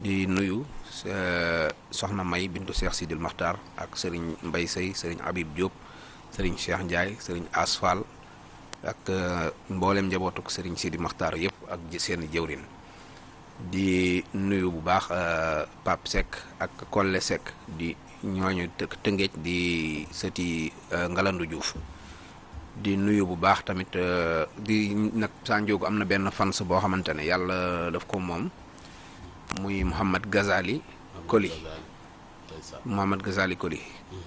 di nuyu soxna May bintu Cheikh Sidil Maxtar ak sëriñ Mbay Sey sëriñ Habib Diop sëriñ Cheikh Ndiaye sëriñ Asfal ak mboolem njabootuk sëriñ Sidi Maxtar yëpp ak seen jëwrin di nuyu bu baax Pape Seck ak Kolle Seck di të tëngeej di sëti Ngalandu Diouf. Di nuyu bu baax tamit di nag saa njóogu am na benn fans boo xamante ne yàlla daf ko moom muy Mouhamad Ghazali Koli. Mouhamad Ghazali Koli.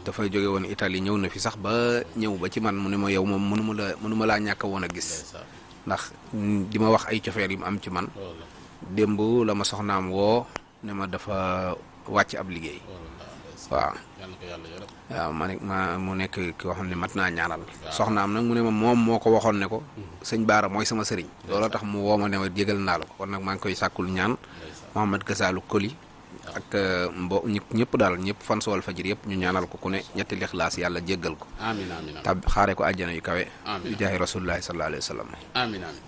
Dafay jóge woon Italie ñëw na fi sax ba ñëw ba ci man mu ne ma yow moom mënuma la mënuma laa ñàkk woon a gis. Ndax di ma wax ay cofeer yu mu am ci man. Démb la ma soxnaam woo ne ma dafa wàcc ab liggéey. Waaw. Waaw ma ne ma mu nekk koo xam ne mat naa ñaanal. Soxnaam nag mu ne ma moom moo ko waxoon ne ko sëñ Baara mooy sama sëriñ. Looloo tax mu woo ma ne ma jégal naa la ko. Kon nag maa ngi koy sàkkul ñaan Mouhamad Gasalu Koli ak mbo ñëpp daal ñëpp fan sool fajir yëpp ñu ñaanal ko ku ne ñetti lixlaas yàlla jéggal ko. Amiin amiin tab xaare ko àjjana yu kawe. Amiin di jaahi rasulullahi sallallahu alayhi wa sallam. Amiin amiin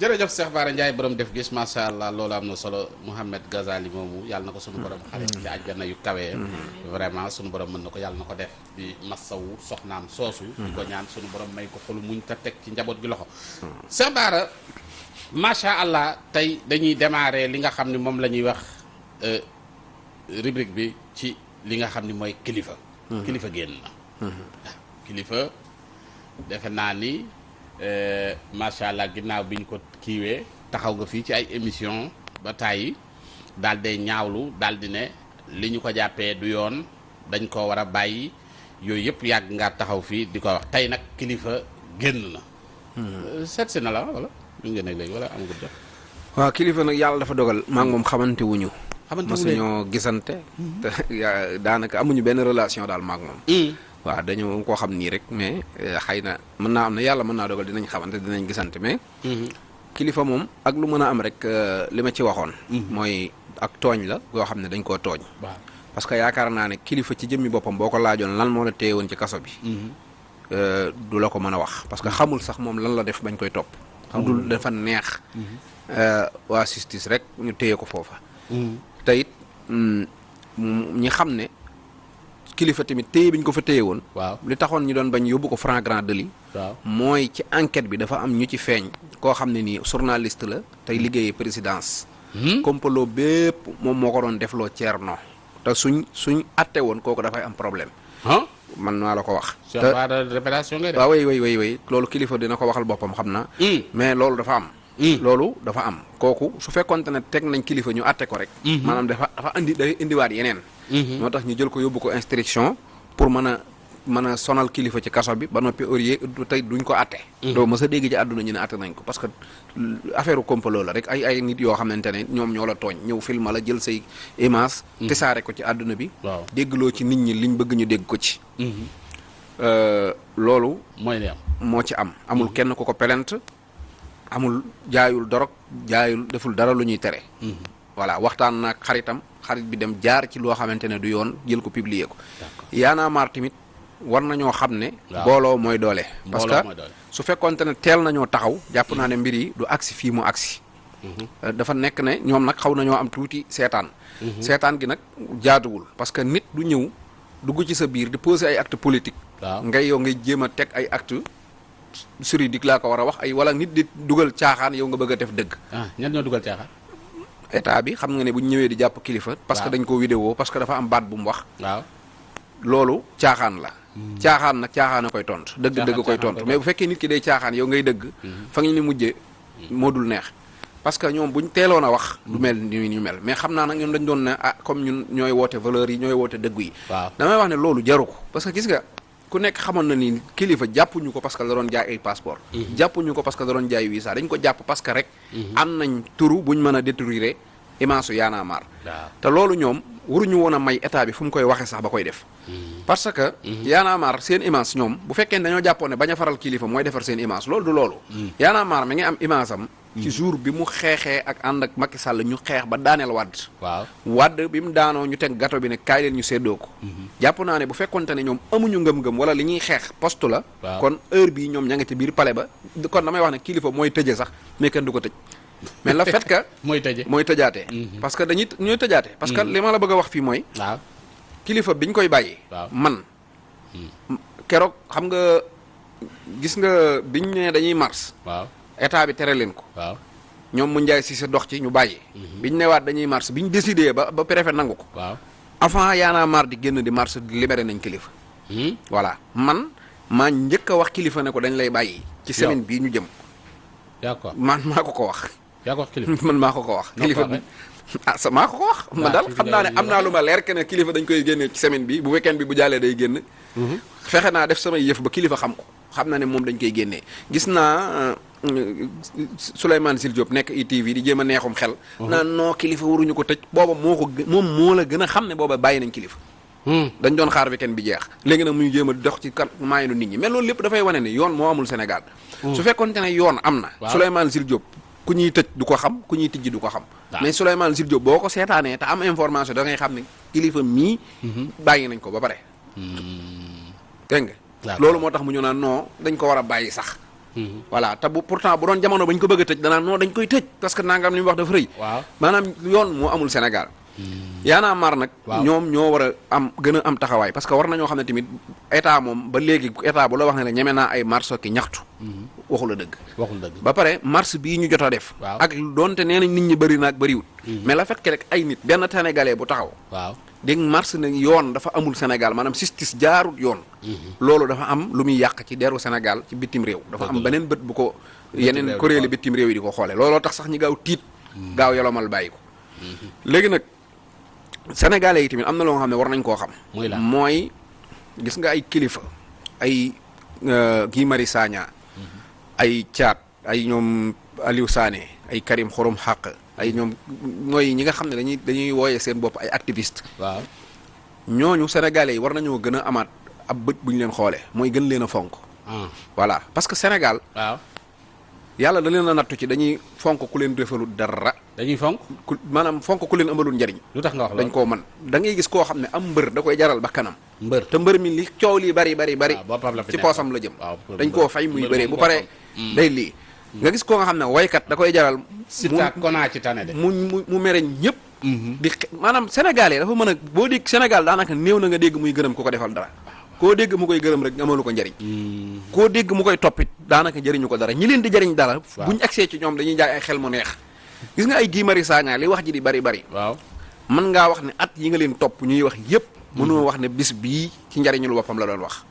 jërëjëf Cheikh Bara Ndiaye borom def gis macha allah loolu am na solo. Mouhamed Ghazali moomu yàlla na ko sunu borom xare ci àjjana yu kawee vraiment sunu borom mën na ko yàlla na ko def. Di massawu soxnaam soosu. Di ko ñaan sunu borom may ko xolu muñ ta teg ci njaboot gi loxo. Cheikh Bara macha allah tey dañuy démarrer li nga xam ne moom la ñuy wax rubrique bi ci li nga xam ni mooy kilifa. Kilifa génn na. Waaw kilifa defe naa ni macha allah ginnaaw bi ñu ko kiiwee taxaw nga fii ci ay émission ba tàyyi daal day ñaawlu daal di ne li ñu ko jàppee du yoon dañ ko war a bàyyi yooyu yëpp yàgg nga taxaw fii di ko wax. Tey nag kilifa génn na. Seet si na la wala ñu ngi nekk léegi wala am nga jot. Waaw kilifa nag yàlla dafa dogal maa ngi moom xamante wuñu. Xamante ñoo gisante. Te yaa- daanaka amuñu benn relation daal maak moom. Waaw dañoo koo xam nii rek mais xëy na mën naa am ne yàlla mën naa dogal dinañ xamante dinañ gisante mais kilifa moom ak lu mën a am rek li ma ci waxoon. Mooy ak tooñ la yoo xam ne dañ koo tooñ. Parce que yaakaar naa ne kilifa ci jëmmi boppam boo ko laajoon lan moo la téye woon ci kaso bi du la ko mën a wax. Parce que xamul sax moom lan la def bañ koy topp dul dafa neex waa justice rek ñu téye ko foofa te it ñi xam ne kilifa tamit téye bi ñu ko fa téye woon waaw. li taxoon ñu doon bañ yóbbu ko flagrant délit waaw. mooy ci enquête bi dafa am ñu ci feeñ koo xam ne nii journaliste la tey liggéeyee présidence. Complot bépp moom moo ko doon defloo Thierno. Te suñ suñ atte woon kooku dafay am problème man maa la ko wax. Cheikh Bara révélation ngay def. waaw way way way way loolu kilifa dina ko waxal boppam xam na. Mais loolu dafa am. Loolu dafa am. Kooku su fekkonte ne teg nañ kilifa ñu atte ko rek. Maanaam dafa dafa indi day indiwaat yeneen. Moo tax ñu jël ko yóbbu ko instruction pour mën a mën a sonal kilifa ci kaso bi ba noppi aurier tey duñ ko atte. Doo mës a dégg ci àdduna ñu ne atte nañ ko parce que affaire complot la rek ay ay nit yoo xamante ne ñoom ñoo la tooñ ñëw film la jël say image tisaare ko ci àdduna bi. Waaw. Déggloo ci nit ñi liñ bëgg ñu dégg ko ci. Loolu mooy li am. moo ci am. Amul kenn ko pelent amul jaayul dorog jaayul deful dara lu ñuy tere. Voilà waxtaan naag xaritam xarit bi dem jaar ci loo xamante ne du yoon jël ko publier ko. Yaanaa maar tamit war nañoo xam ne Waaw. booloo mooy doole. Parce que su fekkonte ne teel nañoo taxaw jàpp naa ne mbir yi du agsi fii mu agsi. Euh, dafa nekk ne ñoom nag xaw nañoo am tuuti seetaan. Seetaan gi nag jaaduwul. Parce que nit du ñëw dugg ci sa biir di poser ay acte politique ngay yow ngay jéem a teg ay acte juridique laa ko war a wax ay wala nit di dugal caaxaan yow nga bëgg a def dëgg. Ah ñan ñoo dugal caaxaan? État bi xam nga ne bu ñëwee di jàpp kilifa parce que dañ ko vidéo parce que dafa am baat bu mu wax. Waaw. Loolu caaxaan la caaxaan nag caaxaan a koy tontu. Dëgg dëgg koy tontu. mais bu fekkee nit ki day caaxaan yow ngay dëgg fa nga ni mujjee moo dul neex. Parce que ñoom ñu teeloon a wax du mel ni ñu mel. Mais xam naa nag ñoom dañ doon ne ah comme ñun ñooy woote valeur yi ñooy woote dëggu yi. Damay wax ne loolu jaru ko. Parce que gis nga ku nekk xamoon na ni kilifa jàppuñu ko parce que da doon jaay ay passeport. Jàppuñu ko parce que doon jaay visa. Dañ ko jàpp parce que rek am nañ turu buñ mën a détruire marre waaw. Te loolu ñoom waruñu woon a may état bi fu mu koy waxee sax ba koy def. parce que Y'en a marre seen image ñoom bu fekkee ne dañoo jàppoon ne bañ a faral kilifa mooy defar seen image loolu du loolu. Y'en a marre mi ngi am image am ci jour bi mu xeexee ak ànd ak Macky Sall ñu xeex ba daaneel Wade. Waaw. Wade bi mu daanoo ñu teg gato bi ne kaay leen ñu séddoo ko. Jàpp naa ne bu fekkonte ne ñoom amuñu ngëm-ngëm wala li ñuy xeex poste la. Kon heure bii ñoom ña nga ci biir palais ba kon damay wax ne kilifa mooy tëje sax mais kenn du ko tëj mais le fait que mooy tëje mooy tëjaatee. Parce que dañuy ñooy tëjaatee. Parce que li ma la bëgg wax fii mooy waaw. kilifa biñ koy Waaw. man keroog xam nga gis nga biñ ne dañuy mars. Waaw. État bi tere leen ko. Waaw. Ñoom mu njaay si sa dox ci ñu bàyyi biñ newaat dañuy mars biñ décidé ba ba préfet nangu ko. Waaw. Avant yaanaa mar di génn di mars di libéré nañ kilifa. Hmm? voilà. Man maa njëkk a wax kilifa ne ko dañ lay bàyyi ci semaine bii ñu jëm. Ko man maa ko ko wax yaa ko wax kilifa. Man maa ko ko wax. Kilifa bi ah sa maa ko ko wax? Ma daal xam naa ne am naa lu ma leer que ne kilifa dañ koy génne ci semaine bi. Bu weekend bi bu jàllee day génn. Fexe naa def samay yëf ba kilifa xam ko. Xam na ne moom dañ koy génnee gis naa euh, Souleymane Sil Diop nekk ITV di jéem a neexum xel. Naan noo kilifa waruñu ko tëj. Booba moo ko moom moo la gën a xam ne booba bàyyi nañ kilifa. Hmm. dañ doon xaar weekend bi jeex. Léegi nag muy jéem a dox ci kan maayanu nit ñi. Mais loolu lépp dafay wane ne yoon moo amul Sénégal. Su fekkoonte ne yoon am na Waaw. Souleymane Sil Diop ku ñuy tëj du ko xam ku ñuy tijji du ko xam. Mais Souleymane Sil Diop boo ko seetaanee te am information da ngay xam ne kilifa mii bàyyi nañ ko ba pare. Dégg nga? Loolu moo tax mu ñu naan non dañ ko war a bàyyi sax. Hmm. voilà te bu pourtant bu doon jamono bañ ko bëgg a tëj danaan non dañ koy tëj parce que nangam li mu wax dafa rëy. Maanaam yoon moo amul Sénégal. Yaanaa mar nag Waaw. ñoom ñoo war a am gën a am taxawaay parce que war nañoo xam ne tamit état moom ba léegi état bu la wax ne ñeme naa ay marche ki ñaxtu waxu la dëgg. Waxul dëgg. Ba pare marche bii ñu jot a def. Waaw. ak doonte nee nañ nit ñi bëri na ak bëriwut mais la fait que rek ay nit benn sénégalais bu taxaw. Waaw. Dégg nga marche ne yoon dafa amul Sénégal maanaam justice jaarut yoon. Loolu dafa am lu muy yàq ci deru Sénégal ci bitim réew. Dafa am beneen bët bu ko yeneen di kuréeli bitim réew yi di ko xoole looloo tax sax ñi gaaw tiit gaaw yolomal bàyyi ko. Léegi nag sénégalais yi tamit am na loo xam ne war nañ koo xam. Mooy gis nga ay kilifa ay euh, Guy Marius Sagna ay Thiat ay ñoom Aliou Sané ay Karim Xorom Xaq ay ñoom mooy ñi nga xam ne dañuy dañuy wooyee seen bopp ay activiste waaw. Ñooñu sénégalais yi war nañoo gën a amaat ab bët bu ñu leen xoolee mooy gën leen a fonk. Ah. Voilà parce que Sénégal waaw. yàlla da leen a nattu ci dañuy fonk ku leen defalul dara. Dañuy fonk? Ku maanaam fonk ku leen amalul njariñ. Lu tax nga wax dañ koo mën da ngay gis koo xam ne am mbër da koy jaral ba kanam. Mbër. Te mbër mi li coow lii bari bari bari la fi ci nekk. poosam la jëm. Dañ koo fay muy bëree. moom bu paree boppam. Day lii. Nga gis koo nga xam ne waykat da koy jaral Sita konaa ci tane de. mu mu mere ñëpp. Di xe- maanaam sénégalais dafa mën a boo dégg Sénégal daanaka néew na nga dégg muy gërëm ku ko defal dara. Koo dégg mu koy gërëm rek amalu ko njariñ. Hmm. koo dégg mu koy toppit daanaka jëriñu ko dara. Ñi leen di jëriñ dara Waaw. buñ agsee ci ñoom dañuy jaay ay xel mu neex. Gis nga ay Marius Sagna li wax ji di bari bari. Waaw. Mën ngaa wax ne at yi nga leen topp ñuy wax yépp mënoo wax ne bis bii ci njariñul boppam la doon wax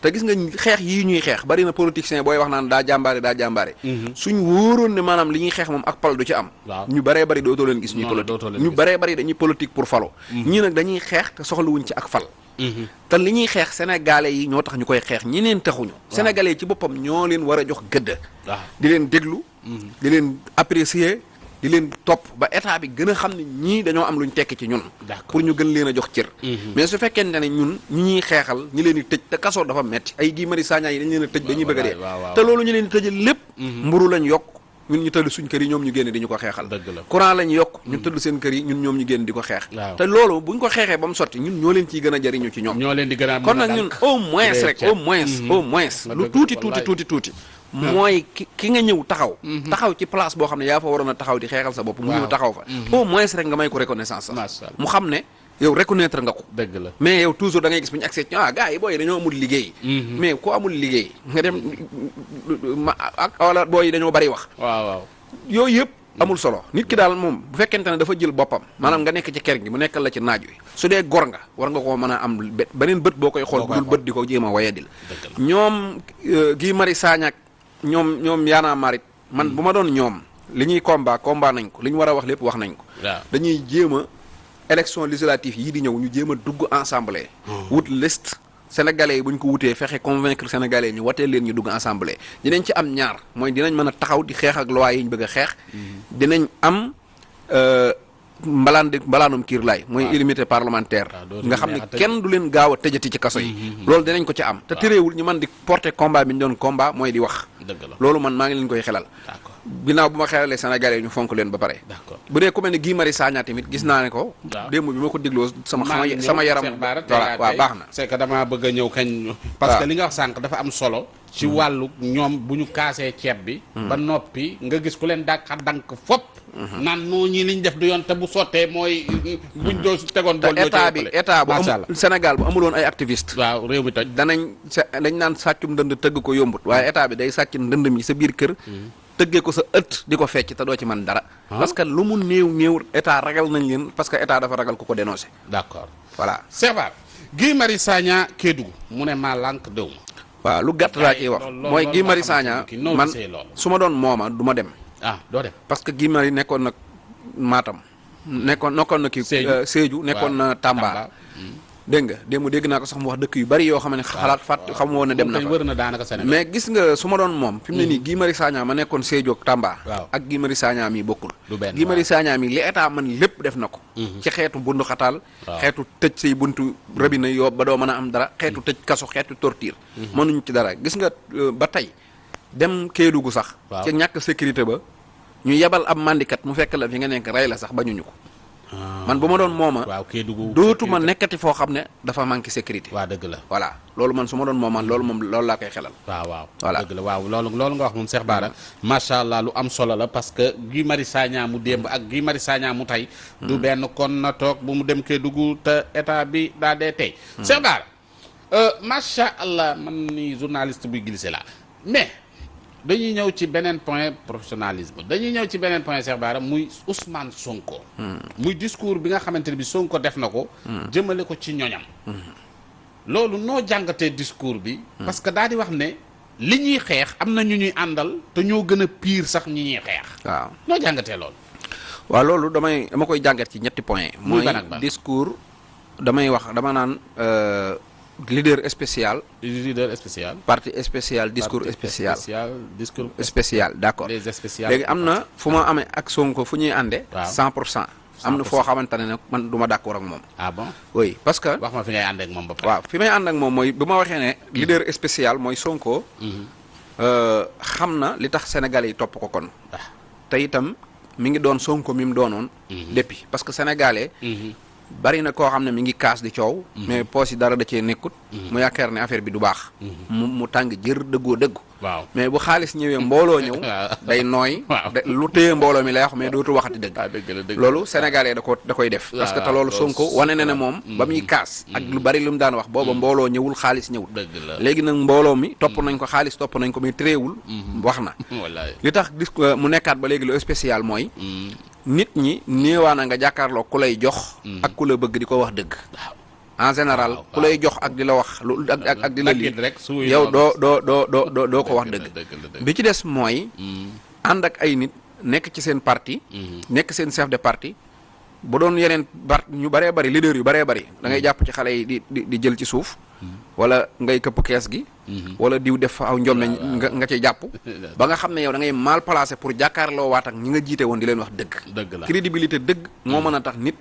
te gis nga xeex yii ñuy xeex bari na politicien booy wax naan daa jàmbaare daa jàmbaare. Suñ wóoroon ne maanaam li ñuy xeex moom ak pal du ci am. Ñu baree bari dootoo leen gis ñuy politique. ñu baree bari dañuy politique pour falo. Ñii nag dañuy xeex te soxlawuñ ci ak fal. Te li ñuy xeex sénégalais yi ñoo tax ñu koy xeex ñi neen taxuñu. Sénégalais yi ci boppam ñoo leen war a jox gëdd. Di leen déglu. Di leen apprécier. Di leen topp ba état bi gën a xam ne ñii dañoo am luñ tekki ci ñun. Pour ñu gën leen a jox cër. Mais su fekkente ne ñun ñi ñuy xeexal ñi leen di tëj te kaso dafa metti. ay Guy Marius Sagna yi dañ leen a tëj dañuy bëgg a dee. te loolu ñu leen di tëjal lépp. Mburu lañ yokk ñun ñu tëdd suñ kër yi ñoom ñu génn di ñu ko xeexal. Courant lañ yokk ñu tëdd seen kër yi ñun ñoom ñu génn di ko xeex. Te loolu buñ ko xeexee ba mu sotti ñun ñoo leen ciy gën a jariñu ci ñoom. Ñoo leen di gën a kon nag ñun au moins rek au moins au moins. Lu tuuti tuuti wallaay. tuuti tuuti mooy ki ki nga ñëw taxaw. Taxaw ci place boo xam ne yaa fa waroon a taxaw di xeexal sa bopp mu ñëw Waaw. taxaw fa. Au moins rek nga may ko reconnaissance sax. Mu xam ne yow reconnaître nga ko. Dëgg la. Mais yow toujours da ngay gis bu ñu accès ah booy yi dañoo amul liggéey. Mais ku amul liggéey nga dem ak wala booy yi dañoo bari wax. Waaw waaw. Yooyu yëpp amul solo. Nit ki daal moom bu fekkente ne dafa jël boppam maanaam nga nekk ci kër gi mu nekkal la ci naaj wi. Su dee gor nga war nga koo mën a am be- beneen bët boo koy xool Boo bu dul bët di ko jéem a wayadil. Ñoom euh, Guy Marius Sagna ak ñoom ñoom yaanaa a man bu ma doon ñoom li ñuy combat combat nañ ko li ñu war a wax lépp wax nañ ko. Dañuy jéem a élection législative yii di ñëw ñu jéem a dugg ensemble. Wut liste. Sénégalais yi bu ñu ko wutee fexe convaincre sénégalais ñu watee leen ñu dugg assemblée dinañ ci am ñaar mooy dinañ mën a taxaw di xeex ak loi yi ñu bëgg a xeex. Dinañ am mbalaanum kiir laay mooy waaw. illimité parlementaire. Dootuñu nga xam ne neex a tëj. kenn du leen gaaw tëjati ci kaso yi. Loolu dinañ ko ci am. Te téréewul ñu mën di porter combat bi ñu doon combat mooy di wax. Loolu man maa ngi leen koy xelal. D'accord. Ginnaaw bu ma xelalee sénégalais ñu fonk leen ba d'accord. Bu dee ku mel ne Guy Marius Sagna tamit gis ne ko. Bi ma ko dégloo sama. sama yaram Cheikh Bara, tey voilà laa waaw tey. baax na. c'est que damaa bëgg a ñëw kañ. Parce que li nga wax sànq dafa am solo ci wàllu ñoom bu ñu kaasee ceeb bi. ba noppi nga gis ku leen dàqa dank fop. naan noo ñi liñ def du yoon te bu sottee mooy buñ te bool ñoo état bi état bu. Sénégal bu amuloon ay activiste waaw réew mi toj. Danañ dañ naan sàccum ndënd tëgg ko yombut. Waaye état bi day sàcc ndënd mi sa biir kër. Tëggee ko sa ëtt di ko fecc te doo ci mën dara. Parce que lu mu néew néew état ragal nañ leen parce que état dafa ragal ku ko dénoncé d'accord. Voilà. Sebar Guy Marius Sagna Kédougou. Mu ne maa lànk déw ma waaw lu gàtt laa ciy wax. Mooy Guy Marius Sagna man su ma doon mooma du ma dem. Ah doo dem. Parce que Guy Marius nekkoon na Matam. Nekkoon nekkoon na kii Sédhiou. euh, Sédhiou nekkoon na Tamba. Dégg nga? Démb dégg naa ko sax mu wax dëkk yu bari yoo xam ne xalaat fàtt xam woon ne dem na wër na mais gis nga su ma doon moom fi mu ne nii Guy Marius Sagna ma nekkoon Sédhiou ak Tamba ak Guy Marius Sagna mi Guy waaw. Marius Sagna mi li état man lépp def na ko. Ci xeetu bundu xataal Waaw. xeetu tëj say buntu robinet yoo ba doo mën a am dara xeetu tëj kaso xeetu torture. Mënuñ ci dara. Gis nga euh, ba tey dem Kédougou sax ci ñàkk sécurité ba ñu yebal ab mandikat mu fekk la fi nga nekk rey la sax bañuñu ko man bu ma doon mooma waaw Kédougou dootuma nekkati foo xam ne dafa manqué sécurité. Waa dëgg la. Voilà. Loolu man su ma doon mooma loolu moom loolu laa koy xelal. Waaw waaw. Voilà. dëgg la. Waaw loolu loolu nga wax moom Cheikh Bara macha allah lu am solo la parce que Guy Marius Sagna mu démb ak Guy Marius Sagna mu tey du benn kon na toog bu mu dem Kédougou te état bi daa dee tey. Cheikh Bara euh, macha allah man ni journaliste buy glissé la. Mais dañuy ñëw ci beneen point professionnalisme. Dañuy ñëw ci beneen point Cheikh Bara muy Ousmane Sonko. Muy discours bi nga xamante ne bi Sonko def na ko. Jëmale ko ci ñoñam. Loolu noo jàngatee discours bi. parce que daal di wax ne li ñuy xeex am na ñu ñuy àndal te ñoo gën a pire sax ñi ñuy xeex. waaw. Noo jàngatee loolu. waaw loolu damay dama koy jàngat ci ñetti point. Muy discours damay wax dama naan euh, leader spécial. Leader spécial. parti spécial discours spécial. discours. spécial d'accord. Les spécial. léegi am na fu ma amee ak Sonko fu ñuy ànde Waaw. 100 pour cent. Am na foo xamante ne nag man du ma d'accord ak moom. Ah bon? Oui parce que wax ma fi ngay ànd ak moom ba waaw fi may ànd ak moom mooy bu ma waxee ne leader spécial mooy Sonko. Euh, xam na li tax sénégalais yi topp ko kon. Ah. te itam mi ngi doon Sonko mi mu doonoon depuis. Parce que sénégalais bari na koo xam ne mi ngi kaas di coow. Mais poos yi dara da cee nekkut. Mu yaakaar ne affaire bi du baax. Mu mu tàng jër dëggoo dëggu. Waaw. mais bu xaalis ñëwee mbooloo ñëw day nooy. Lu téye mbooloo mi lay wax mais dootu waxati dëgg. Ah loolu sénégalais da ko da koy def. Parce que te loolu Sonko wane na ne waaw. moom ba muy kaas ak lu bari lu mu daan wax booba mbooloo ñëwul xaalis ñëwul. Léegi nag mbooloo mi topp nañ ko xaalis topp nañ ko mais téréewul wax na. Li tax dis mu nekkaat ba léegi lu spécial mooy nit ñi néewaana nga jàkkaarloo ku lay jox ak ku la bëgg di ko wax dëgg. En général ku lay jox ak di la wax lu ak ak ak di la suuy yow doo doo doo doo doo ko wax Dëgg bi ci des mooy ànd ak ay nit nekk ci seen parti nekk seen chef de parti. Bu doon yeneen ñu bëree bëri leader yu bëree bëri da ngay jàpp ci xale yi di di di jël ci suuf wala ngay këpp kees gi wala diw def aw njombe nga nga ciy jàpp. Ba nga xam ne yow da ngay mal placé pour jàkkaarloo waat ak ñi nga jiite woon di leen wax dëgg. Dëgg la. crédibilité dëgg moo mën a tax nit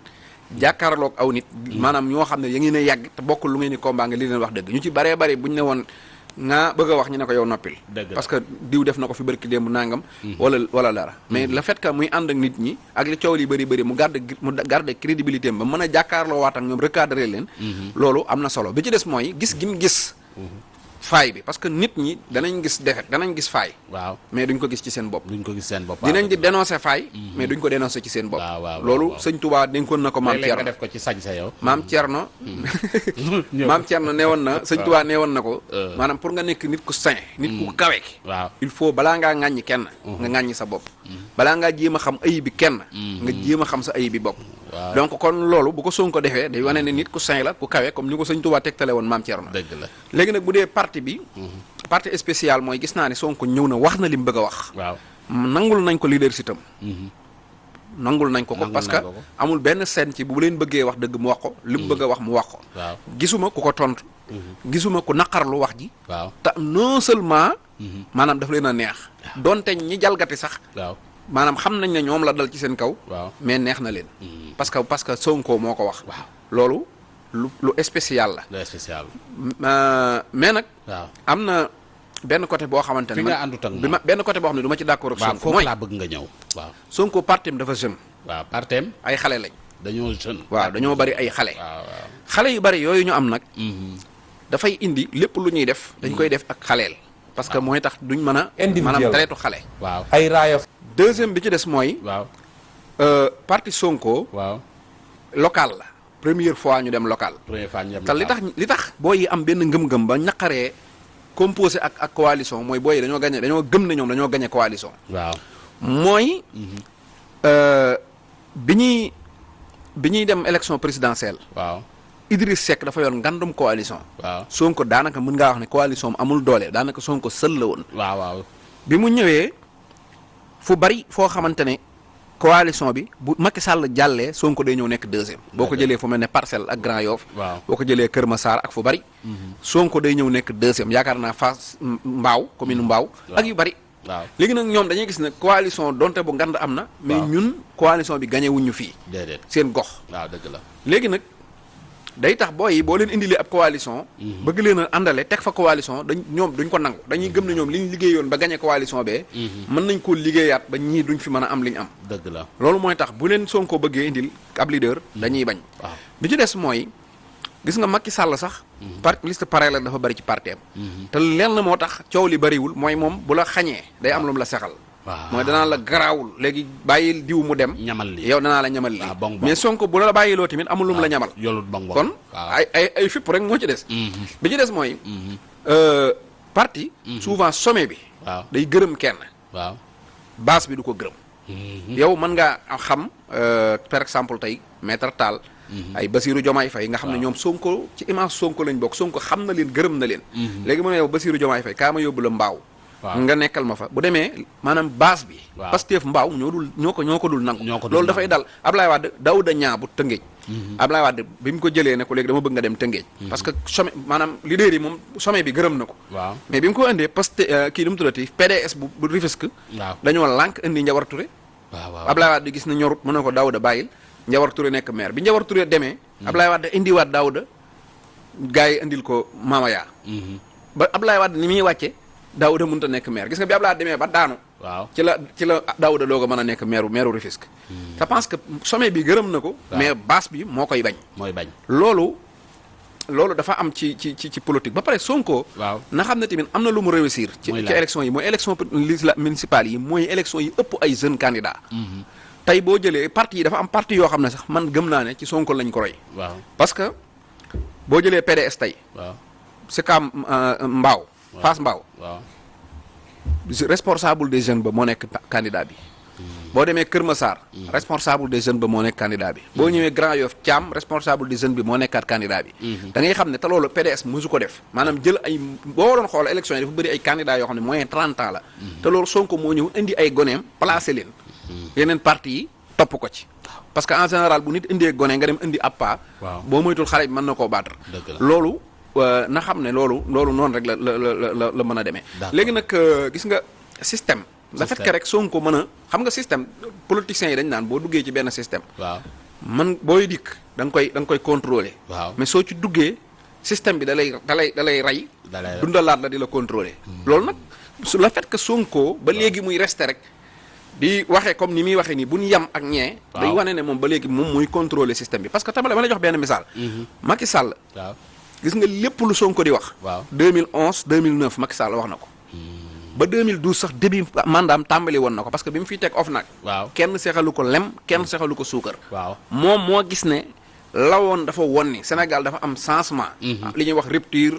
jàkkaarloog aw nit. Maanaam ñoo xam ne ya ngeen a yàgg te bokkul lu ngeen ni combat nga li leen wax dëgg. Ñu ci baree bari buñ ne woon nga bëgg wax ñu ne ko yow noppil. Parce que diw def na ko fi barki démb nangam. Wala wala dara. Mais le fait que muy ànd ak nit ñi ak li coow li bëri bëri mu garde mu garde crédibilité ba mën a jàkkaarloo waat ak ñoom recadrer leen. Loolu am na solo. Bi ci des mooy gis gi mu gis faay bi. Parce que nit ñi danañ gis defet danañ gis faay. Waaw. mais duñ ko gis ci seen bopp. Duñ ko gis seen bopp. dinañ di dénoncer faay mais duñ ko dénoncer ci seen bopp. Loolu sëñ Touba dénkoon na ko maam Thierno def ko ci sañ sa yow. maam Thierno ñëw. maam Thierno neewoon na sëñ Touba neewoon na ko Euh. maanaam pour nga nekk nit ku sain nit ku kawe ki waaw. il faut balaa ngaa ŋàññi kenn nga ŋàññi sa bopp. Balaa ngaa jéem a xam ayib bi kenn nga jéem a xam sa ayib bi bopp. Donc kon loolu bu ko Sonko defee day wane ne nit ku sain la ku kawe comme ni ko sëñ Touba tegtale woon maam Thierno. Dëgg la. léegi nag bu dee parti bi parti spécial mooy gis naa ne Sonko ñëw na wax na li mu bëgg a wax. Waaw. nangul nañ ko leadership am. Nangul nañ ko ko parce que amul benn scène ci bu leen bëggee wax dëgg mu wax ko li mu bëgg a wax mu wax ko. Gisuma ku ko tontu. Gisuma ku naqarlu wax ji. Waaw. te non seulement maanaam daf leen a neex. Donte ñi jalgati sax waaw. Maanaam xam nañ ne ñoom la dal ci seen kaw waaw. mais neex na leen parce que parce que Sonko moo ko wax waaw. loolu lu lu spécial la spécial. Euh, mais nag waaw. am na benn côté boo xamante ne Fi nga àndut ak bi ma benn côté boo xam ne du ma ci d'accord ak Sonko mooy laa bëgg nga ñëw. waaw. Sonko partim dafa jeune waaw partem ay xale lañ dañoo jeune. waaw dañoo bari ay xale xale yu bari yooyu ñu am nag Mhm. dafay indi lépp lu ñuy def dañ koy def ak xaleel parce que mooy tax duñ mën a Individuel. maanaam traité xale waaw ay raaya deuxième bi ci des mooy waaw. euh, parti Sonko waaw. local la. Première fois ñu dem local. Première fois ñu dem te li tax li tax booy yi am benn ngëm-ngëm ba ñaqaree composé ak ak coalition mooy booy yi dañoo gagné dañoo gëm ne ñoom dañoo gagné coalition. Waaw. Mooy euh, bi ñuy bi ñuy dem élection présidentielle. Waaw. Idriss Seck dafa yor ngandum coalition. Waaw. Sonko daanaka mën ngaa wax ne coalition am amul doole daanaka Sonko sël la woon. Waaw waaw. Bi mu ñëwee fu bari foo xamante ne coalition bi bu Macky Sall jàllee Sonko day ñëw nekk deuxième. Boo ko jëlee fu mel ne parcelle ak Grand Yoff. Waaw. Boo ko jëlee Kër Massar ak fu bari. Sonko day ñëw nekk deuxième. Yaakaar naa Fass Mbaaw commune Mbaaw ak yu bari. Waaw. Léegi nag ñoom dañuy gis ne coalition donte bu ngand am na mais ñun coalition bi gañewuñu fii. Déedéet. Seen gox. Waaw dëgg la. Léegi nag day tax booy yi boo leen indilee ab coalition bëgg leen a àndale teg fa coalition dañ ñoom duñ ko nangu. Dañuy gëm ne ñoom li ñu liggéeyoon ba gagné coalition bee mën nañ koo liggéeyaat ba ñii duñ fi mën a am li ñu am. Dëgg la. Loolu mooy tax bu leen Sonko bëggee indil ab leader dañuy bañ. Bi ci des mooy gis nga Macky Sall sax par liste parallèle dafa bari ci parteem te lenn moo tax coow li bariwul mooy moom bu la xañee day am lu mu la sexal mooy danaa la garaawul. Léegi bàyyil diw mu dem. Ñamal li yow danaa la ñamal lii. Ah, mais Sonko bu la bàyyiloo tamit amul lu mu la ñamal. yolut bong kon ay ay ay fipp rek moo ci des. Mhm, bi ci des mooy mhm, euh, parti souvent sommet bi day gërëm kenn. Waaw. Base bi du ko gërëm. Mhm, yow mën ngaa xam euh, par exemple tey maître Tall ay Basirou Diomaye Faye nga xam ne Waaw. ñoom Sonko ci image Sonko lañ bokk Sonko xam na leen gërëm na leen. Léegi mu ne yow Basirou Diomaye Faye kaa ma yóbbu la mbaaw nga nekkal ma fa. Bu demee maanaam base bi. Pastef mbaaw ñoo dul ñoo ko ñoo ko dul nangu. Loolu dafay dal Ablaye Wade Daouda Niang bu Tëngéej Ablaye Wade bi mu ko jëlee ne ko léegi dama bëgg nga dem Tëngéej. Parce que sommet maanaam leader yi moom sommet bi gërëm na ko. Mais bi mu ko indee Pastef kii nu mu tuddati PDS bu bu Rufisque waaw. dañoo lànk indi Njawar waaw Ablaye Wade gis na ñorut mën na ko Daouda bàyyil Njawar Touré nekk maire. Bi Njawar Touré demee Ablaye Wade indiwaat Daouda gars yi indil ko Mamaya. Mhm, ba Ablaye Wade ni muy Daouda mënut a nekk maire. Gis nga bi demee ba daanu. Waaw. Ci la ci la Daouda doog a mën a nekk maire maire Rufisque. Je pense que sommet bi gërëm na ko mais base bi moo koy bañ. Mooy bañ. Loolu loolu dafa am ci ci ci ci politique. Ba pare Sonko waaw. na xam ne tamit am na lu mu réussir ci ci élection yi. Mooy élection municipale yi. Mooy élection yi ëpp ay jeunes candidats. Tey boo jëlee parti yi dafa am parti yoo xam ne sax man gëm naa ne ci Sonko lañ ko roy. Waaw. Parce que boo jëlee PDS tey. Waaw. Si Mbaaw Fass Mbaaw waaw. Responsable des jeunes ba moo nekk candidat bi. Boo demee Kër Massar responsable des jeunes ba moo nekk candidat bi. Boo ñëwee Grand Yoff Thiam responsable des jeunes bi moo nekkaat candidat bi. Da ngay xam ne te loolu PDS mosu ko def. Maanaam jël ay boo doon xool élection yi dafa bëri ay candidats yoo xam ne moyen 30 ans la. Te loolu Sonko moo ñëw indi ay goneem placé leen. Yeneen parti yi topp ko ci. Parce que en général bu nit indee gone nga dem indi ab Waaw. boo moytul xale bi mën na koo battre. Loolu na xam ne loolu loolu noonu rek la la la la la mën a demee. D'accord. léegi nag euh, gis nga système. Le fait que rek Sonko mën a xam nga système politiciens yi dañ naan boo duggee ci benn système. Waaw. Man booy dikk da nga koy da nga koy contrôler. Waaw. Mais soo ci duggee système bi da lay da lay da lay rey da lay dundalaat la di la contrôler. Loolu nag su le fait que Sonko ba léegi muy resté rek di waxee comme ni muy waxee nii bu ñu yam ak ñee day Waaw. wane ne moom ba léegi moom muy contrôler système bi. Parce que tamit dama lay jox benn misaal. Macky Sall waaw gis nga lépp lu Sonko di wax. Waaw. 2011 2009 Macky Sall wax na ko. Ba 2012 sax début mandaam tàmbali woon na ko parce que bi mu fiy teg OFNAC waaw. Kenn seexalu ko lem kenn seexalu ko suukar. Waaw. Moom moo gis ne lawoon dafa won ni Sénégal dafa am changement. Li ñuy wax rupture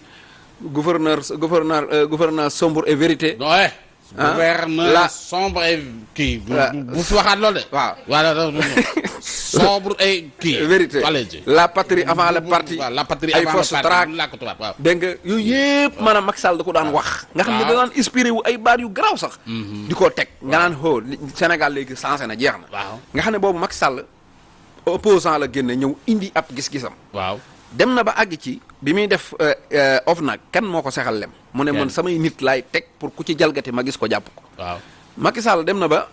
gouverneur gouverneur euh, gouverneur sombre et vérité. Ouais Ah, gouverneur la- sombre et kii. Bu fi waxaat loolu de. Waaw. Voilà sombre et kii. Vérité. Allez-y. la patrie avant le parti. Waaw la patrie ay avant le parti traque làkk tubaab waaw. Dégg nga? Yooyu yëpp maanaam Macky Sall da ko daan wax. Nga xam ne da Waaw. daan inspiré wu ay baat yu garaaw sax. Di ko teg. Nga naan xoo Sénégal léegi changé na jeex na. Waaw. Nga xam ne boobu Macky Sall opposant la génne ñëw indi ab gis-gisam. Waaw. Dem na ba àgg ci bi muy def OFNAC kan moo ko sexal lem? Mu ne man samay nit laay teg pour ku ci jalgati ma gis ko jàpp ko. Waaw. Macky Sall dem na ba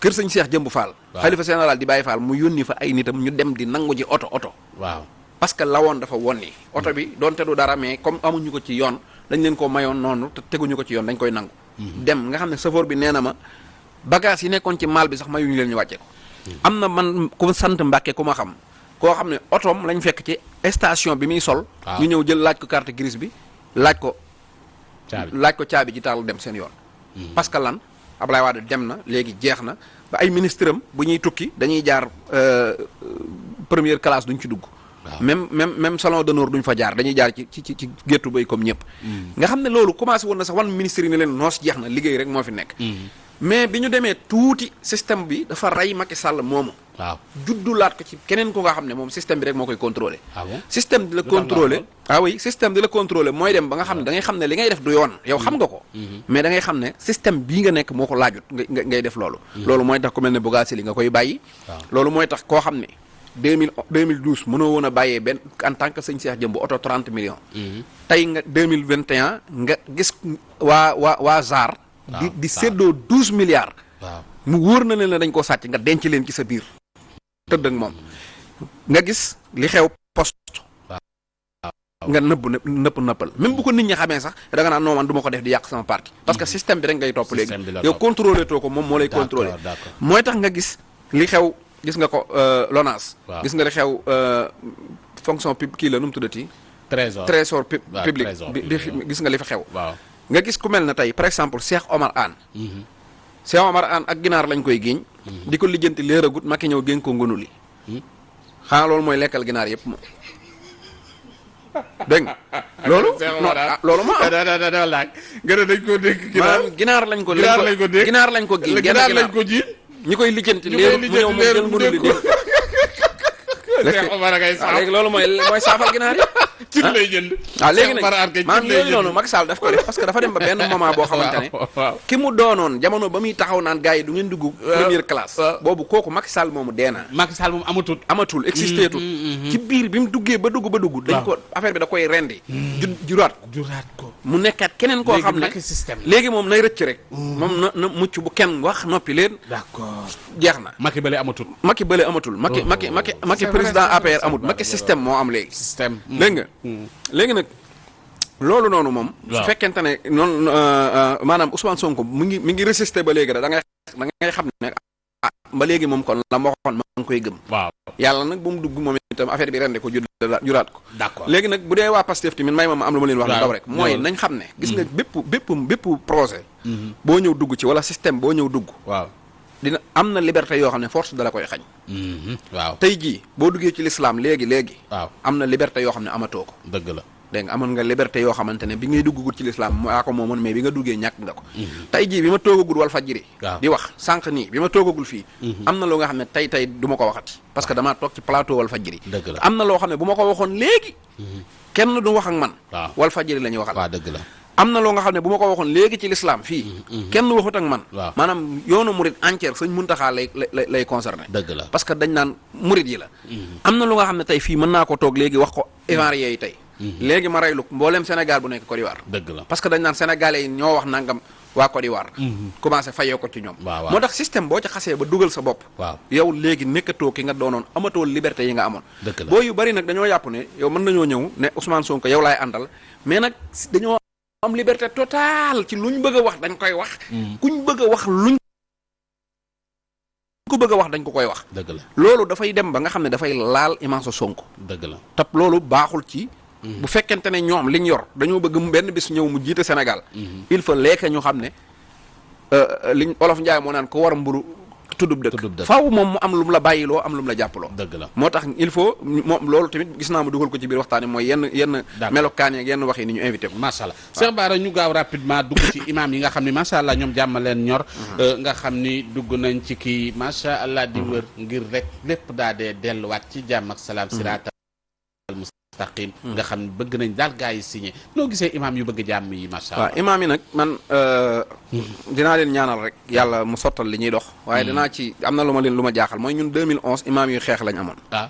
kër sëñ Cheikh Jëmb Fall. Xalifa général di Baye Fall mu yónni fa ay nitam ñu dem di nangu ji oto oto. Waaw. Parce que lawoon dafa wonni. Oto bi doonte du dara mais comme amuñu ko ci yoon dañ leen ko mayoon noonu te teguñu ko ci yoon dañ koy nangu. Dem nga xam ne chauffeur bi nee na ma bagage yi nekkoon ci maal bi sax mayuñu leen ñu wàcce ko. Am na man ku sant Mbàkke ku ma xam koo xam ne otoom lañ fekk ci station bi muy sol. Ñu ñëw jël laaj ko carte grise bi laaj ko Caabi. laaj ko caabi ji taal dem seen yoon. Parce que lan? Ablaye Wade dem na léegi jeex na. Ba ay ministre am bu ñuy tukki dañuy jaar euh, première classe duñ ci dugg. Même même même salon d'honneur duñ fa jaar dañuy jaar ci ci ci ci géttu bay comme ñëpp. Nga xam ne loolu commencé woon na sax wan ministre yi ne leen noos jeex na liggéey rek moo fi nekk. Mais bi ñu demee tuuti système bi dafa rey Macky Sall moomu. Waaw. Juddulaat ko ci keneen ku nga xam ne moom système bi rek moo koy contrôler. Ah système di la contrôler. ah oui système di la contrôler mooy dem ba nga xam ne da ngay xam ne li ngay def du yoon. Yow xam nga ko. Mais da ngay xam ne système bii nga nekk moo ko laajut nga nga- ngay def loolu. Loolu mooy tax ku mel ne Bougazelli nga koy bàyyi. Waaw. loolu mooy tax koo xam ne 2000 2012 mënoo woon a bàyyee benn en tant que sëñ Cheikh Jëmb oto 30 millions. Tey nga 2021 nga gis waa waa waa ZAR di di ZAR. séddoo 12 milliards. Waaw. mu wóor na leen ne dañ koo sàcc nga denc leen ci sa biir. Tëdd ak moom. Nga gis li xew poste. Nga nëbb nëpp nëpp nëppal même bu ko nit ñi xamee sax da nga naan non man du ma ko def di yàq sama parti. Parce que système bi rek ngay topp léegi. Yow topp. contrôlé too ko moom moo lay contrôlé. d'accord. mooy tax nga gis li xew gis nga ko euh, LONASE Waaw. gis nga li xew euh, fonction pub kii la nu mu tuddati? Trésor. Trésor public. bi gis nga li fa xew. Waaw nga gis ku mel ne tey par exemple Cheikh Omar Anne Cheikh Omar Anne ak ginaar lañ koy géeñ di ko lijjanti léeragut Macky ñëw génn ko ngunu li. Xanaa loolu mooy lekkal ginaar yëpp moom. Dégg nga? Loolu? Non ah, loolu moo am. Da da da da laaj. Ne dañ ko dégg maanaam ginaar lañ ko ginaar lañ ko dégg. ginaar lañ ko genn ginaar lañ ko ji ñi koy lijjanti ñu koy léerut mu li léerut dégg Cheikh Omar a ngay waaw saaf léegi loolu mooy mooy saafal ginaar yi cin lay jënd waaw léegi nag maanaam yooyu noonu Macky Sall daf ko def parce que dafa dem ba benn moment boo xamante ne ki mu doonoon jamono ba muy taxaw naan gars yi du ngeen dugg première classe waaw. boobu kooku Macky Sall moomu dee na Macky Sall moom amatul amatul existé tul ci biir bi mu duggee ba dugg ba dugg dañ ko affaire bi da koy rendi ju juraat ko juraat ko mu nekkaat keneen koo xam ne léegi moom nay rëcc rek. Moom na na mucc bu kenn wax noppi leen. D'accord. Jeex na. Macky bële amatul. Macky bële amatul. Macky Oh. Macky C'est vrai, président APR amut c'est système moo am léegi. Système dégg nga? Léegi nag loolu noonu moom su fekkente ne noonu euh, euh, maanaam Ousmane Sonko mu ngi mi ngi résister ba léegi da ngay da ngay xam ne ah ba léegi moom kon la ma waxoon ma ngi koy gëm. Waaw. Yàlla nag bu mu dugg moom itam affaire bi rende ko jur juraat ko. D'accord. Léegi nag bu dee waa Pastef tamit may ma ma am lu ma leen wax lu Waaw. daw rek. Mooy nañ xam ne gis nga bépp bépp bépp projet boo ñëw dugg ci wala système boo ñëw dugg. Waaw. Dina am na liberté yoo xam ne force dala koy xañ. Waaw. Tey jii boo duggee ci l'islam léegi léegi waaw. am na liberté yoo xam ne amatoo ko. Dëgg la dégg nga? Amoon nga liberté yoo xamante ne bi ngay duggagut ci l'islam moo ko moomoon mais bi nga duggee ñàkk nga ko. Tey jii bi ma toogagul wal fajiri di wax sànq nii bi ma toogagul fii am na loo nga xam ne tey tey du ma ko waxati. Parce que damaa toog ci plateau wal fajiri Dëgg la. am na loo xam ne bu ma ko waxoon léegi kenn du wax ak man. Wal fajiri la ñuy waxal. Waaw dëgg la. Am na loo nga xam ne bu ma ko waxoon léegi ci l'islam fii kenn waxut ak man. Maanaam yoonu murid entière sëñ Muntaxa lay lay concerné. Dëgg la. Parce que dañ naan murid yi la. Am na lu nga xam ne tey fii mën naa ko toog léegi wax ko yi tey léegi ma reylu mbooleem Sénégal bu nekk Côte d'Ivoire. Dëgg la. Parce que dañ naan sénégalais yi ñoo wax nangam waa Côte d'Ivoire. Commencé fayoo ko ci ñoom. Waaw, waaw. moo tax système boo ci xasee ba dugal sa bopp. Waaw. Yow léegi nekkatoo ki nga doonoon amatoo liberté yi nga amoon. Boo yu bari nag dañoo yàpp ne yow mën nañoo ñëw ne Ousmane Sonko yow laay àndal mais nag si- dañoo am liberté totale ci luñ bëgg a wax dañ koy wax. Kuñ bëgg a wax luñ ko bëgg wax dañ ko koy wax. Dëgg la. Loolu dafay dem ba nga xam ne dafay laal image Sonko. Dëgg la. Tab loolu baaxul ci bu fekkente ne ñoom liñ yor dañoo bëgg mu benn bis ñëw mu jiite Sénégal. Il faut lekk ñu xam ne euh, liñ olof Njaay moo naan ko war mburu dëkk. Dëkk. faaw moom mu am lu mu la bàyyiloo am lu mu la jàppaloo. Dëgg la. Moo tax il faut moom loolu tamit gis naa ma dugal ko ci biir waxtaan yi mooy yenn yenn melokaan yenn wax yi ni ñu invité ko. Macha allah. Cheikh Bara ñu gaaw rapidement dugg ci imam yi nga xam ne macha allah ñoom jàmm leen ñor. Euh, nga xam ni dugg nañ ci kii macha allah di wër ngir rek lépp daa dee delluwaat ci jàmm ak salaam. Siraatal mustaqim nga xam ne bëgg nañ daal gaa yi signé. Noo gisee imam yu bëgg jàmm yi macha waaw allah imaam yi nag man euh, dinaa leen ñaanal rek yàlla mu sottal li ñuy dox. Waaye dinaa ci am na lu ma leen lu ma jaaxal. Mooy ñun 2011 imaam yu xeex lañ amoon. Ah.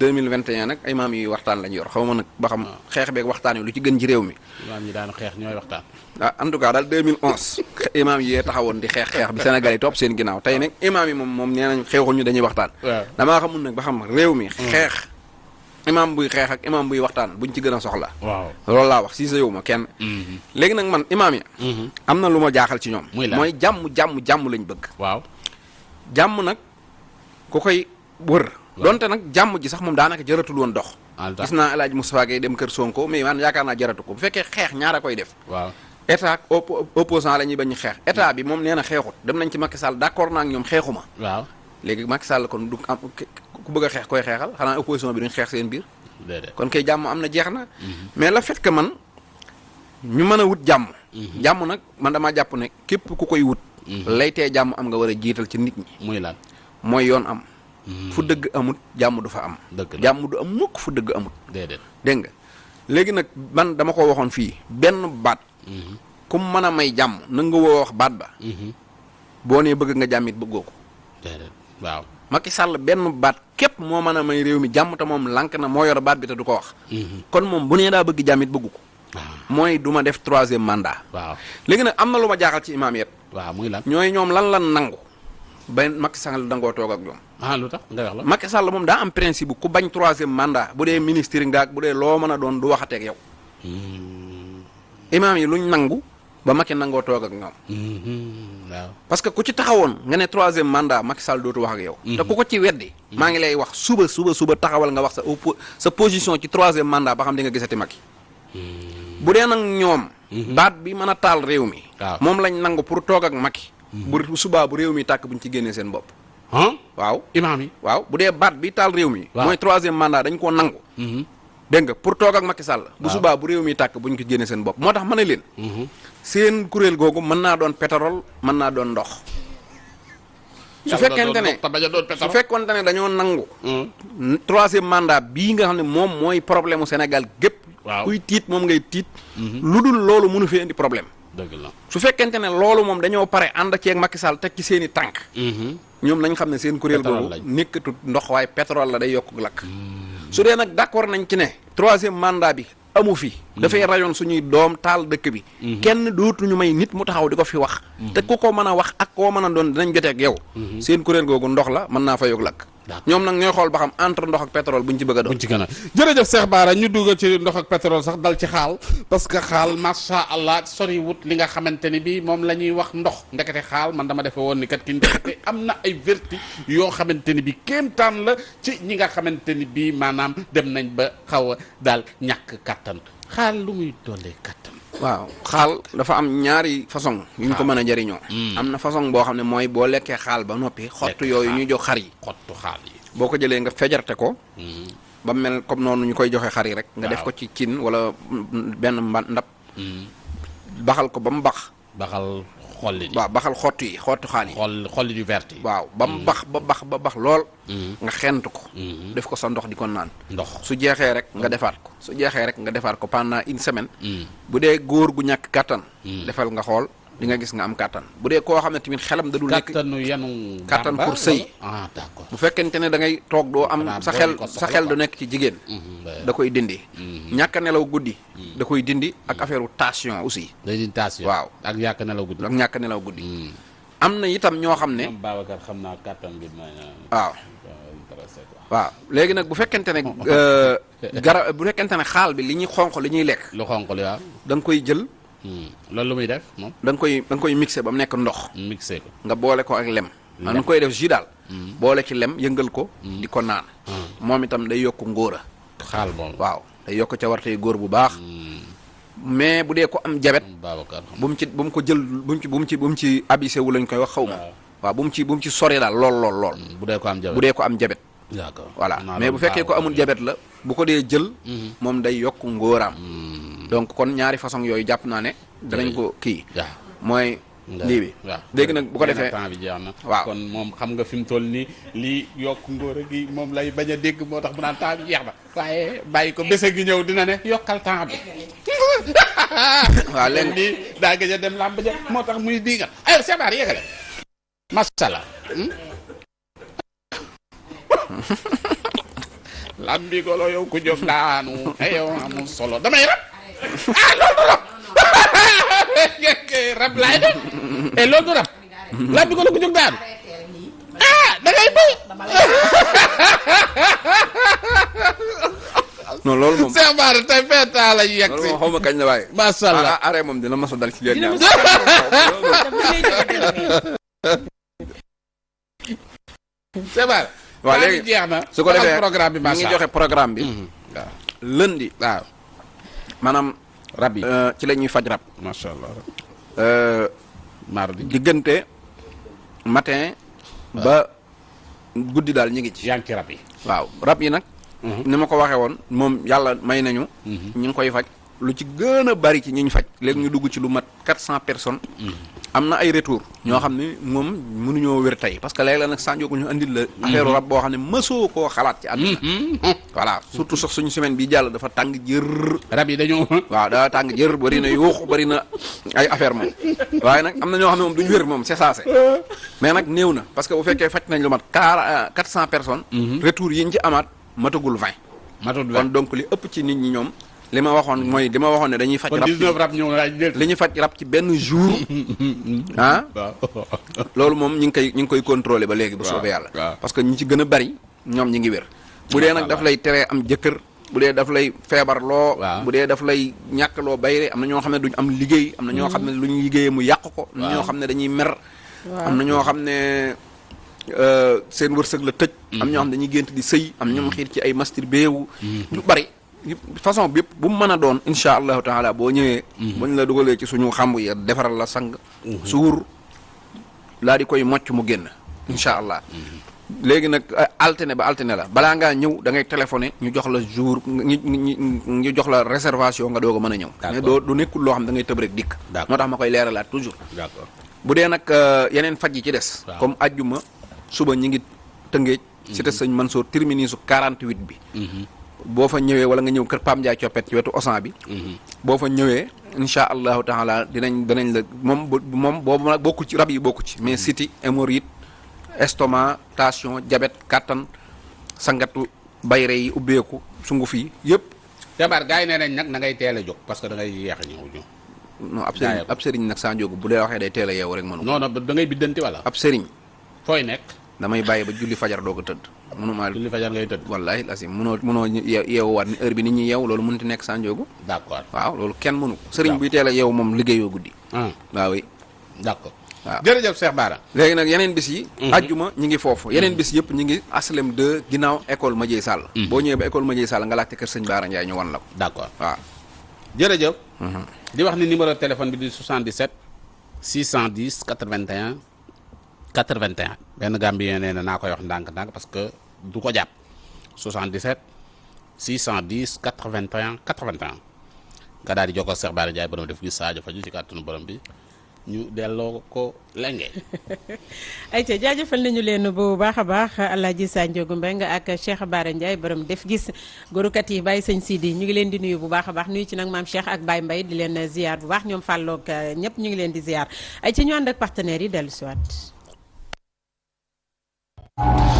2021 nag ay imaam yu waxtaan lañ yor. Xaw ma nag ba xam xeex beeg waxtaan yi lu ci gën ci réew mi. Imam ñi daanu xeex ñooy waxtaan. Ah en tout cas daal 2011 imaam yi yee taxawoon di xeex xeex bi Sénégal yi topp seen ginnaaw. Tey nag imaam yi moom moom nee nañ xeexuñu dañuy waxtaan. Waaw damaa xamul nag ba xam réew mi xeex imaam buy xeex ak imaam buy waxtaan buñ ci gën a soxla. Waaw. Loolu laa wax si sa yow ma kenn. Léegi nag man imaam yi am na lu ma jaaxal ci ñoom. Mooy jàmm jàmm jàmm lañ bëgg. Waaw. Jàmm nag ku koy wër. Donte nag jàmm ji sax moom daanaka jëratul woon dox. Gis naa El Hadj Moustapha Gueye dem kër Sonko mais man yaakaar naa jaratu ko. Bu fekkee xeex ñaara koy def. Waaw. État opposant la ñuy bañ xeex. État bi moom nee na xeexut. Dem nañ ci Macky Sall d'accord naa ak ñoom xeexuma waaw. Léegi Macky Sall kon du am ku bëgg a xeex koy xeexal xanaa opposition bi duñ xeex seen biir. Kon kay jàmm am na jeex na. Mais le fait que man ñu mën a wut jàmm. Jàmm nag man damaa jàpp ne képp ku koy wut lay tee jàmm am nga war a jiital ci nit ñi. Muy lan? Mooy yoon am. Fu dëgg amut jàmm du fa am. Jàmm du am mukk fu dëgg amut. Déedéet. Dégg nga? Léegi nag man dama ko waxoon fii benn baat. Ku mën a may jàmm na nga woo wax baat ba. Boo nee bëgg nga jàmm it bëggoo ko. Waaw. Macky Sall benn baat képp moo mën a may réew mi jàmm te moom lànk na moo yor baat bi te du ko wax. Kon moom bu nee daa bëgg jàmm it bëggu ko. Mooy du ma def troisième mandat. Waaw. Léegi nag am na lu ma jaaxal ci imaam yet waaw muy lan? Ñooy ñoom lan lan nangu? Ba Macky Sall dangoo toog ak ñoom. Ah lu tax? Nga wax la. Macky Sall moom daa am principe ku bañ troisième mandat bu dee ministre nga ak bu dee loo mën a doon du waxateeg yow. Imaam yi luñ nangu ba Macky nangoo toog ak ñoom waaw parce que ku ci taxawoon nga ne troisième mandat Macky Sall dootu wax ak yow. te ku ko ci weddi. maa ngi lay wax suba suba suba taxawal nga wax sa sa position ci troisième mandat ba xam di nga gisati Macky. bu dee nag ñoom. baat bi mën a taal réew mi. moom lañ nangu pour toog ak Macky. bu subaa bu réew mi tàkk buñ ci génnee seen bopp. ah waaw imaam yi waaw bu dee baat bi taal réew mi. mooy troisième mandat dañ koo nangu. dégg nga pour toog ak Macky Sall. bu subaa bu réew mi tàkk buñ ko génnee seen bopp moo tax ma ne leen. Seen kuréel googu mën naa doon pétrole mën naa doon ndox. su fekkente ne te bañ a doon su fekkente ne dañoo nangu. troisième mandat bii nga xam ne moom mooy problème Sénégal gépp Waaw. kuy tiit moom ngay tiit. lu dul loolu mënu fi indi problème. su fekkente ne loolu moom dañoo pare ànd ceeg Macky Sall teg ci seen i tànk. ñoom nañ xam ne seen kuréel googu lañ. nekkatut ndox waaye pétrole la day yokk lakk. su dee nag d'accord nañ ci ne troisième mandat bi amu fi. dafay rayoon suñuy doom taal dëkk bi. kenn dootuñu may nit mu taxaw di ko fi wax. te ku ko mën a wax ak koo mën a doon dinañ jote ak yow. seen kuréel googu ndox la mën naa fa yokk lakk. Ñoom nag ñooy xool ba xam entre ndox ak pétrole buñ ci bëgg a doon. buñ ci gën a. Jërëjëf Cheikh Bara ñu dugg ci ndox ak pétrole sax dal ci xaal parce que xaal macha allah sori wut li nga xamante ni bi moom la ñuy wax ndox. Ndekete xaal man dama defe woon ni kat ki ndekete am na ay vertu yoo xamante ni bi kéemtaan la ci ñi nga xamante ni bi maanaam dem nañ ba xaw a daal ñàkk kattan xaal lu muy doolee kattan waaw xaal dafa am ñaari façon yu ñu ko mën a jëriñoo. am na façon boo xam ne mooy boo lekkee xaal ba noppi. xottu yooyu ñuy jox xar yi. xottu xaal yi boo ko jëlee nga fejarte ko. ba mel comme noonu ñu koy joxe xar yi rek. nga def ko ci cin wala benn ndab. baxal ko ba mu bax. baxal xolli di waaw baxal xottu yi xottu xaal yi. xol xolli du verte yi waaw ba mu bax ba bax ba bax lool. nga xent ko. def ko sa ndox di ko naan. ndox su jeexee rek nga defaat ko su jeexee rek nga defaat ko pendant une semaine. bu dee góor gu ñàkk kàttan. defal nga xool di nga gis nga am kàttan bu dee koo xam ne tamit xelam da dul nekk. kattanu yanu gàmba pour sëy. wala- ah d'accord bu fekkente ne da ngay toog doo am sa xel sa xel du nekk ci jigéen. Mhm, da koy dindi. ñàkk a nelaw guddi. da koy dindi ak affaire tension aussi. day di tension Waaw. ak yàq nelaw guddi ak ñàkk a nelaw guddi. am na itam ñoo xam ne. ñoom Babacar xam naa bi ma waaw intéressé quoi waaw léegi nag bu fekkente ne euh, gara bu fekkente ne xaal bi li ñuy xonq li ñuy lekk lu xonq li waaw da nga koy jël loolu lu muy def moom da nga koy da nga koy mixé ba mu nekk ndox mixé ko nga boole ko ak lem. da nga koy def jus daal. boole ci lem yëngal ko. di ko naan. moom itam day yokk ngóora. xaal moom waaw day yokk ca wartey góor bu baax. mais bu dee ko am jabet bu mu ci bu mu ko jël bu mu ci bu mu ci bu mu ci abisé wu lañ koy wax xaw ma. Waaw. bu mu ci bu mu ci sori daal lool lool lool. bu dee ko am jabe bu dee ko am jabet. d'accord voilà mais bu fekkee ko amul jabet la bu ko dee jël. moom day yokk ngóoraam. Donc kon ñaari façon yooyu jàpp naa ne. danañ ko kii. waaw mooy lii bi. léegi nag bu ko nee na defee temps bi jeex na. waaw. kon moom xam nga fi mu toll nii lii yokk ngóor gi moom lay bañ a dégg moo tax mu naan temps bi jeex na. Waaye bàyyi ko bés gi ñëw dina ne yokkal temps bi. Waaw léegi nii daa gëj a dem làmb ja moo tax muy diigal ayo sebaar yegale masala lambi golo yow ku jóg daanu. Ayow amul solo. Damay rab ah loolu du rab rab laay def e loolu du rab lambi golo ku jóg daanu ah da ngay bay non loolu moom. Cheikh Bara tey feetaa la yegg si moom xaw ma kañ la waaye. Masha Allah. ah arrêt moom dina mas a dal ci leen ñaar. Cheikh Bara waaw bi léegi jeex na su ko defee programme bi ñu ngi joxe programme bi. waaw lundi waaw maanaam rab yi. euh, ci la ñuy faj rab. Macha allah. Euh, mardi. diggante matin ba guddi daal ñu ngi ci. Yaa ngi ci rab yi. Waaw rab yi nag ni ma ko waxee woon moom yàlla may nañu. Ñu ngi koy faj. Lu ci gën a bari ci ñi ñu faj léegi ñu dugg ci lu mat quatre cent personnes. Am na ay retour. ñoo xam ne moom mënuñoo wér tey. parce que léegi la nag sànjoogu ñu andil la affaire rab boo xam ne mësoo koo xalaat ci àdduna voilà surtout sax suñu semaine bi jàll dafa tàng jër. Rab yi dañoo waaw daa tàng jër bëri na yuux bëri na ay affaire moom. waaye nag am na ñoo xam ne moom duñu wér moom c'est ça c'est. mais nag néew na parce que bu fekkee faj nañ lu mat car quatre cent personnes. Retour yi ñu ci amaat matagul vingt. Matut kon vingt donc li ëpp ci nit ñi ñoom li ma waxoon mooy li ma waxoon ne dañuy faj kon rab 19 rab ñëw na laaj jël li ñuy faj rab ci benn jour. Ah? Waaw. Loolu moom ñi ngi koy ñi ngi koy contrôler ba léegi bu yàlla. waaw. parce que ñi ci gën a bari ñoom ñi ngi wér. Bu dee nag daf lay teree am jëkkër bu dee daf lay feebarloo Waaw. bu dee daf lay ñàkkloo bayre am na ñoo xam ne duñ am liggéey am na ñoo xam ne lu ñu liggéeyee mu yàq ko am na ñoo Waaw. xam ne dañuy mer am na ñoo xam ne euh, seen wërsëg la tëj am ñoo xam ne dañuy gént di sëy am ñoom xiir ci ay masturbé wu lu bari façon bi bu mu mën a doon insha allahu taala boo ñëwee buñ la dugalee ci suñu xamb yi defaral la sang suur laa di koy mocc mu génn incha allah. Léegi nag euh, alterné ba alterné la. Balaa ngaa ñëw da ngay téléphoné ñu jox la jour ñu jox la réservation nga doog a mën a ñëw. Mais doo du nekkul loo xam da ngay tëb rek dikk. D'accord. moo tax ma koy leeralaat toujours. D'accord. Bu dee nag euh, yeneen faj yi ci des comme ajjuma suba ñi ngi tëngéej cité sëñ Mansour terminus su 48 bi boo fa ñëwee wala nga ñëw kër Pam Ndiaye coppet ci wetu Osan bi boo fa ñëwee insha allahu taala dinañ dinañ la moom bu- moom boobu nag bokku ci rab yi bokku ci mais siti hémorroïde estomac tension diabète kattan sangatu bayre yi ubbeeku sunguf yi yëpp. Tebar gars yi nee nañ nag na ngay teel a jóg parce que da ngay yeex a ñëw ñëw. Non ab sëriñ ab sëriñ nag saa njóogu bu dee waxee day teel a yeewu rek mënu non non da ngay biddanti wala ab sëriñ. Fooy nekk damay bàyyi ba julli fajar doog a tëdd. Mënumaa julli fajar ngay tëdd. Wallahi lasim mënoo mënoo ye- yeewuwaat ni heure bi nit ñi yeewu loolu mënut a nekk saa njóogu d'accord. Waaw loolu kenn mënu ko. Sëriñ buy teel a yeewu moom liggéeyoo guddi. Ah. Waaw oui. D'accord. Waaw. Jërëjëf Cheikh Bara. Léegi nag yeneen bis yi ajjuma ñi ngi foofu. Yeneen bis yëpp ñi ngi aslem 2 ginnaaw école Madieye Sall. Boo ñëwee ba école Madieye Sall nga laajte kër sëñ Baara Ndiaye ñu wan la ko. D'accord. Waaw. Jërëjëf. Di wax ni numéro téléphone bi di 77 610 81 81 benn Gambien nee na koy wax ndànk-ndànk parce que du ko jàpp. 77 610 81 81 nga daal di jokkoo Cheikh Bara Ndiaye borom def gis Sadio Faju ci kàttanu borom bi ñu delloo ko lenge. Ayca jaajëfal nañu leen bu baax a baax Alaaji Mbeng ak Cheikh Bara Ndiaye borom def gis. Góorukat yi bàyyi sëñ Sidi ñu ngi leen di nuyu bu baax baax nuyu ci nag maam Cheikh ak Baye Mbaye di leen ziar bu baax ñoom fàlloog ñëpp ñu ngi leen di ziar. Ay ci ñu ànd ak partenaires yi dellu siwaat you